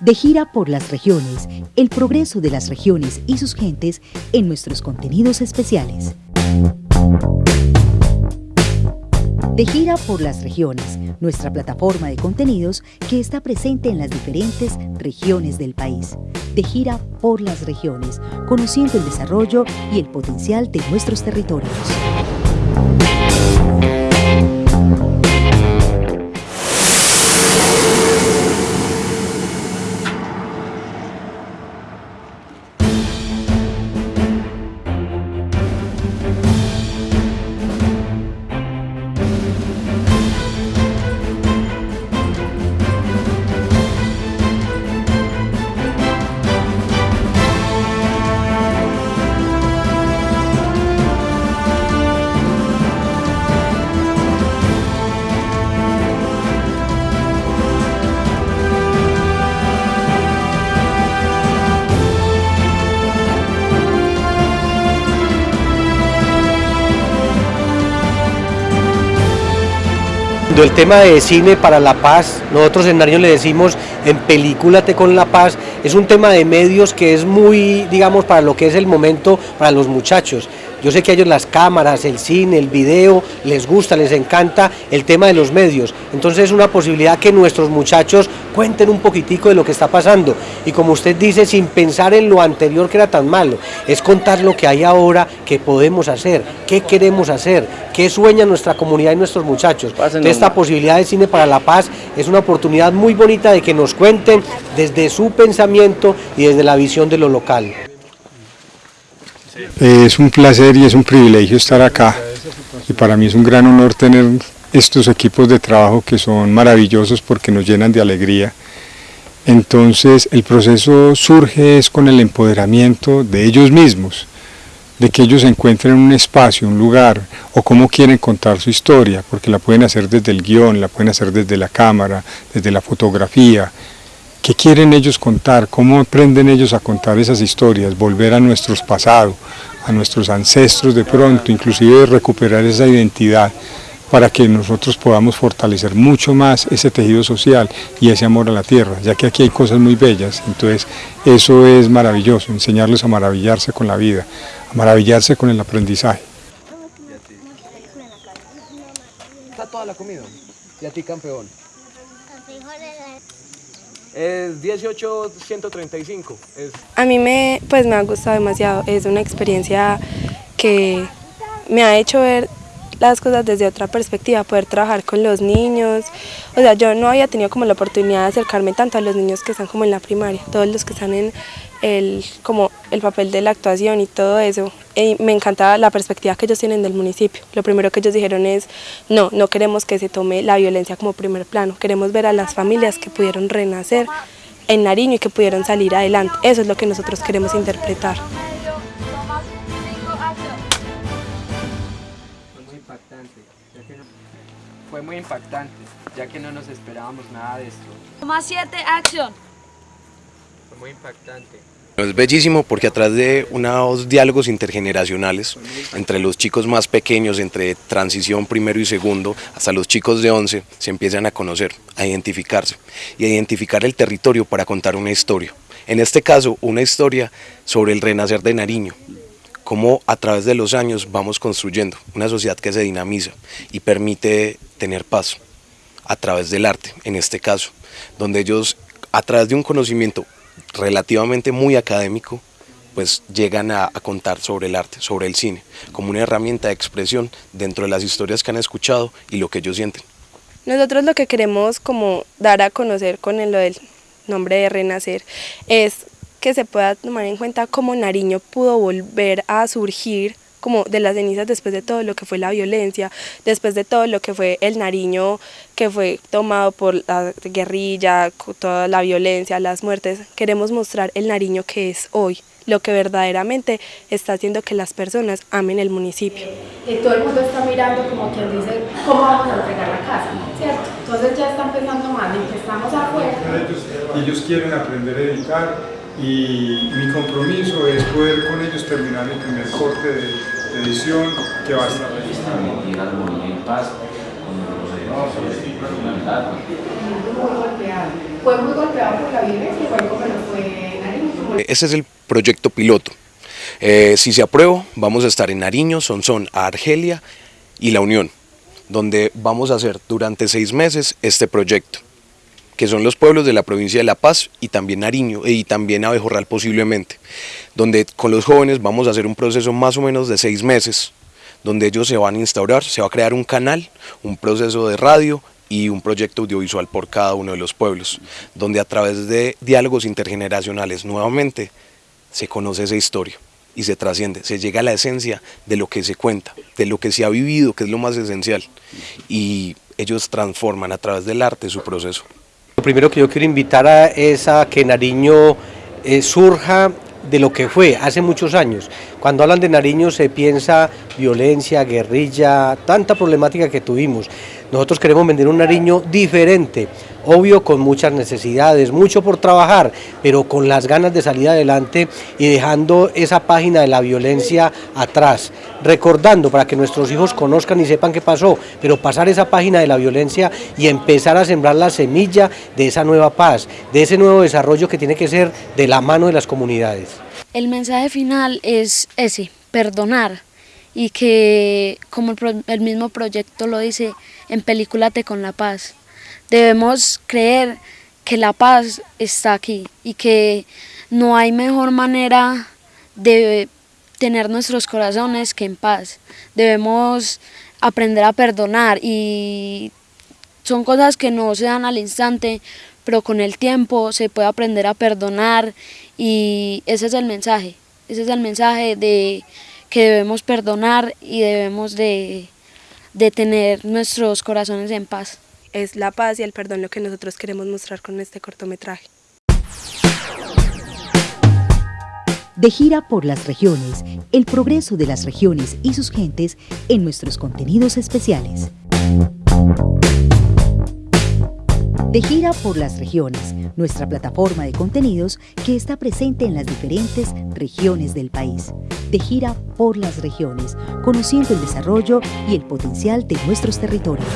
De gira por las regiones, el progreso de las regiones y sus gentes en nuestros contenidos especiales. De gira por las regiones, nuestra plataforma de contenidos que está presente en las diferentes regiones del país. De gira por las regiones, conociendo el desarrollo y el potencial de nuestros territorios. El tema de cine para la paz, nosotros en Nariño le decimos en Películate con la paz, es un tema de medios que es muy, digamos, para lo que es el momento para los muchachos. Yo sé que a ellos las cámaras, el cine, el video, les gusta, les encanta el tema de los medios. Entonces es una posibilidad que nuestros muchachos cuenten un poquitico de lo que está pasando. Y como usted dice, sin pensar en lo anterior que era tan malo, es contar lo que hay ahora, qué podemos hacer, qué queremos hacer, qué sueña nuestra comunidad y nuestros muchachos. esta posibilidad de Cine para la Paz es una oportunidad muy bonita de que nos cuenten desde su pensamiento y desde la visión de lo local. Es un placer y es un privilegio estar acá y para mí es un gran honor tener estos equipos de trabajo que son maravillosos porque nos llenan de alegría. Entonces el proceso surge es con el empoderamiento de ellos mismos, de que ellos encuentren un espacio, un lugar, o cómo quieren contar su historia, porque la pueden hacer desde el guion, la pueden hacer desde la cámara, desde la fotografía, ¿Qué quieren ellos contar? ¿Cómo aprenden ellos a contar esas historias? Volver a nuestros pasados, a nuestros ancestros de pronto, inclusive recuperar esa identidad para que nosotros podamos fortalecer mucho más ese tejido social y ese amor a la tierra, ya que aquí hay cosas muy bellas, entonces eso es maravilloso, enseñarles a maravillarse con la vida, a maravillarse con el aprendizaje. Está toda la comida, y a ti campeón. Es 18135. Es... A mí me, pues me ha gustado demasiado, es una experiencia que me ha hecho ver las cosas desde otra perspectiva, poder trabajar con los niños. O sea, yo no había tenido como la oportunidad de acercarme tanto a los niños que están como en la primaria, todos los que están en el, como el papel de la actuación y todo eso. Me encantaba la perspectiva que ellos tienen del municipio. Lo primero que ellos dijeron es, no, no queremos que se tome la violencia como primer plano, queremos ver a las familias que pudieron renacer en Nariño y que pudieron salir adelante. Eso es lo que nosotros queremos interpretar. Fue muy impactante, ya que no nos esperábamos nada de esto. Toma 7, acción. Fue muy impactante. Es bellísimo porque a través de unos diálogos intergeneracionales entre los chicos más pequeños, entre transición primero y segundo, hasta los chicos de 11, se empiezan a conocer, a identificarse y a identificar el territorio para contar una historia. En este caso, una historia sobre el renacer de Nariño, cómo a través de los años vamos construyendo una sociedad que se dinamiza y permite tener paz a través del arte, en este caso, donde ellos a través de un conocimiento relativamente muy académico, pues llegan a, contar sobre el arte, sobre el cine, como una herramienta de expresión dentro de las historias que han escuchado y lo que ellos sienten. Nosotros lo que queremos como dar a conocer con el, lo del nombre de Renacer es que se pueda tomar en cuenta cómo Nariño pudo volver a surgir como de las cenizas después de todo lo que fue la violencia, después de todo lo que fue el Nariño que fue tomado por la guerrilla, toda la violencia, las muertes. Queremos mostrar el Nariño que es hoy, lo que verdaderamente está haciendo que las personas amen el municipio. Y todo el mundo está mirando como quien dice, ¿cómo vamos a entregar la casa? ¿Cierto? Entonces ya están pensando más en que estamos afuera. Ellos quieren aprender a editar, y mi compromiso es poder con ellos terminar el primer corte de, edición que va a estar. ¿Fue muy golpeado por la violencia igual como lo fue Nariño? Ese es el proyecto piloto. Eh, si se aprueba, vamos a estar en Nariño, Sonsón, Argelia y La Unión, donde vamos a hacer durante seis meses este proyecto que son los pueblos de la provincia de La Paz y también Nariño y también Abejorral posiblemente, donde con los jóvenes vamos a hacer un proceso más o menos de seis meses, donde ellos se van a instaurar, se va a crear un canal, un proceso de radio y un proyecto audiovisual por cada uno de los pueblos, donde a través de diálogos intergeneracionales nuevamente se conoce esa historia y se trasciende, se llega a la esencia de lo que se cuenta, de lo que se ha vivido, que es lo más esencial, y ellos transforman a través del arte su proceso. Lo primero que yo quiero invitar a, es a que Nariño eh, surja de lo que fue hace muchos años. Cuando hablan de Nariño se piensa violencia, guerrilla, tanta problemática que tuvimos. Nosotros queremos vender un Nariño diferente, obvio con muchas necesidades, mucho por trabajar, pero con las ganas de salir adelante y dejando esa página de la violencia atrás, recordando para que nuestros hijos conozcan y sepan qué pasó, pero pasar esa página de la violencia y empezar a sembrar la semilla de esa nueva paz, de ese nuevo desarrollo que tiene que ser de la mano de las comunidades. El mensaje final es ese, perdonar y que, como el mismo proyecto lo dice, en Películate con la Paz debemos creer que la paz está aquí y que no hay mejor manera de tener nuestros corazones que en paz. Debemos aprender a perdonar y son cosas que no se dan al instante, pero con el tiempo se puede aprender a perdonar y ese es el mensaje, ese es el mensaje de que debemos perdonar y debemos de, de tener nuestros corazones en paz es la paz y el perdón lo que nosotros queremos mostrar con este cortometraje. De gira por las regiones, el progreso de las regiones y sus gentes en nuestros contenidos especiales. De gira por las regiones, nuestra plataforma de contenidos que está presente en las diferentes regiones del país. De gira por las regiones, conociendo el desarrollo y el potencial de nuestros territorios.